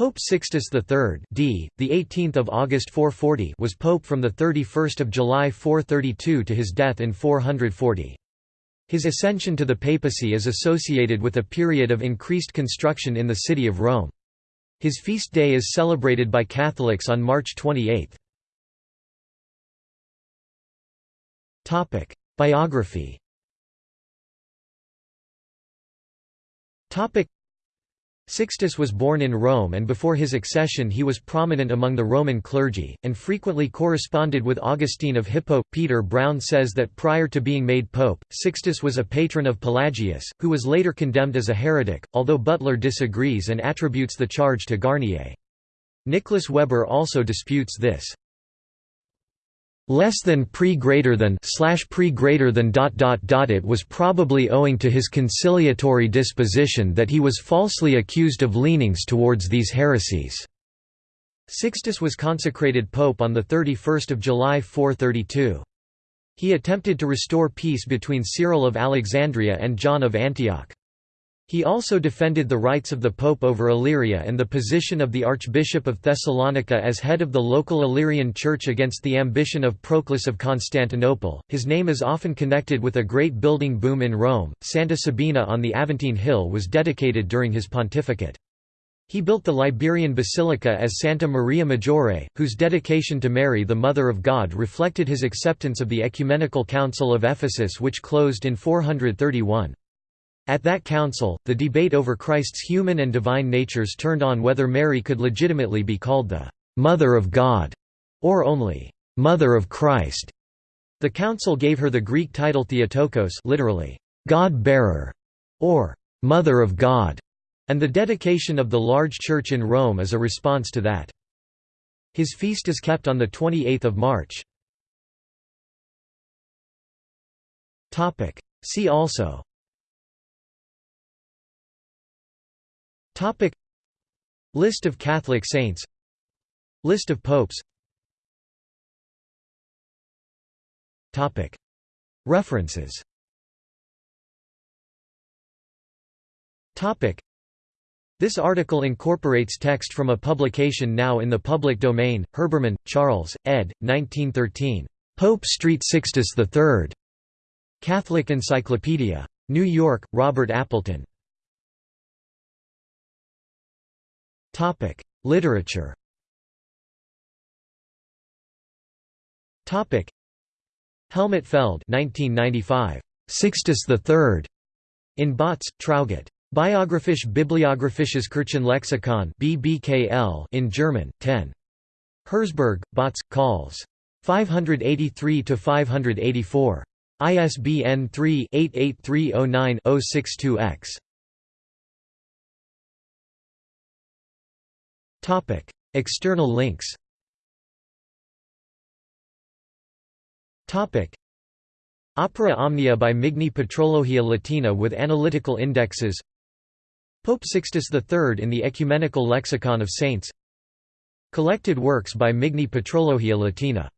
Pope Sixtus III d. the 18th of August 440 was pope from the 31st of July 432 to his death in 440. His ascension to the papacy is associated with a period of increased construction in the city of Rome. His feast day is celebrated by Catholics on March 28. Topic: Biography. Topic: Sixtus was born in Rome and before his accession he was prominent among the Roman clergy, and frequently corresponded with Augustine of Hippo. Peter Brown says that prior to being made pope, Sixtus was a patron of Pelagius, who was later condemned as a heretic, although Butler disagrees and attributes the charge to Garnier. Nicholas Weber also disputes this less than pre greater than slash pre greater than dot dot dot it was probably owing to his conciliatory disposition that he was falsely accused of leanings towards these heresies. Sixtus was consecrated pope on the 31st of July 432. He attempted to restore peace between Cyril of Alexandria and John of Antioch. He also defended the rights of the Pope over Illyria and the position of the Archbishop of Thessalonica as head of the local Illyrian Church against the ambition of Proclus of Constantinople. His name is often connected with a great building boom in Rome. Santa Sabina on the Aventine Hill was dedicated during his pontificate. He built the Liberian Basilica as Santa Maria Maggiore, whose dedication to Mary the Mother of God reflected his acceptance of the Ecumenical Council of Ephesus which closed in 431. At that council, the debate over Christ's human and divine natures turned on whether Mary could legitimately be called the «Mother of God» or only «Mother of Christ». The council gave her the Greek title Theotokos literally, «God-bearer» or «Mother of God», and the dedication of the large church in Rome is a response to that. His feast is kept on 28 March. See also Topic List of Catholic saints List of popes Topic References Topic This article incorporates text from a publication now in the public domain, Herbermann, Charles, ed. 1913. Pope Street Sixtus III. Catholic Encyclopedia. New York, Robert Appleton. Topic: Literature. Topic: Helmut Feld, 1995. Sixtus III. In Bautz, Traugott. Biographisch Bibliographisches Kirchenlexikon BBKL in German, 10. Herzberg, Bautz, Calls. 583 to 584. ISBN 3-88309-062-X. External links. Opera Omnia by Migne Patrologia Latina with analytical indexes. Pope Sixtus III in the Ecumenical Lexicon of Saints. Collected works by Migne Patrologia Latina